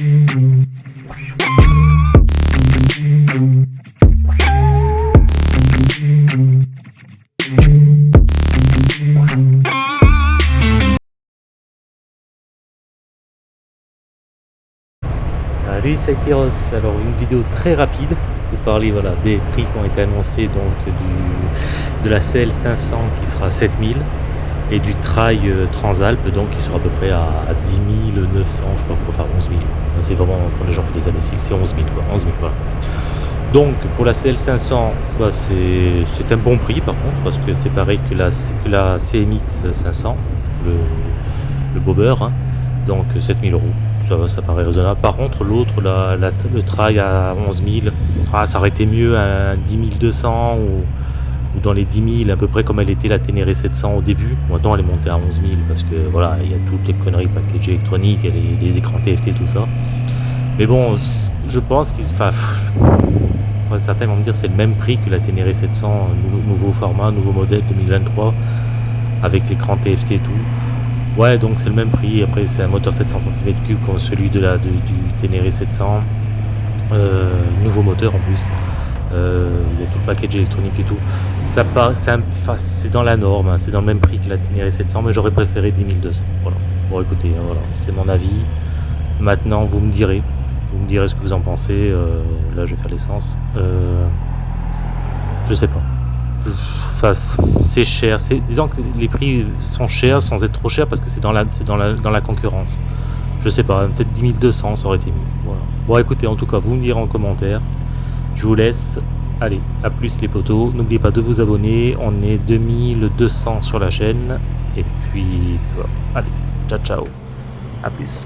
Salut c'est Tyros, alors une vidéo très rapide pour parler voilà, des prix qui ont été annoncés donc de la CL 500 qui sera à 7000 et du Trail euh, Transalp donc qui sera à peu près à, 10 900 je sais pas pourquoi faire 11 000 c'est vraiment pour les gens qui des imbéciles c'est 11 000 quoi 11 000 voilà. Donc pour la CL 500 bah, c'est un bon prix par contre parce que c'est pareil que la, la CMX 500 le, le bobber hein, donc 7000 euros ça, paraît raisonnable. Par contre, l'autre, le trail à 11 000, ah, ça aurait été mieux à 10 200 ou, dans les 10 000, à peu près comme elle était la Ténéré 700 au début. Maintenant, elle est montée à 11 000 parce que voilà, il y a toutes les conneries package électronique, les, les écrans TFT, tout ça. Mais bon, je pense qu'il enfin, certains vont me dire c'est le même prix que la Ténéré 700, nouveau, format, nouveau modèle 2023, avec l'écran TFT et tout. Ouais, donc c'est le même prix. Après, c'est un moteur 700 cm3 comme celui de la, du Ténéré 700. Euh, nouveau moteur en plus. Euh, il y a tout le package électronique et tout. C'est dans la norme, hein. c'est dans le même prix que la Ténéré 700, mais j'aurais préféré 10 200. Voilà. Bon, écoutez, hein, voilà, c'est mon avis. Maintenant, vous me direz. Vous me direz ce que vous en pensez. Euh, là, je vais faire l'essence. je sais pas c'est cher. Disons que les prix sont chers sans être trop chers parce que c'est dans la, dans, la, dans la concurrence. Je sais pas, peut-être 10 200 ça aurait été mieux. Bon écoutez, en tout cas, vous me direz en commentaire. Je vous laisse. Allez, à plus les potos. N'oubliez pas de vous abonner. On est 2200 sur la chaîne. Et puis, allez, ciao ciao. À plus.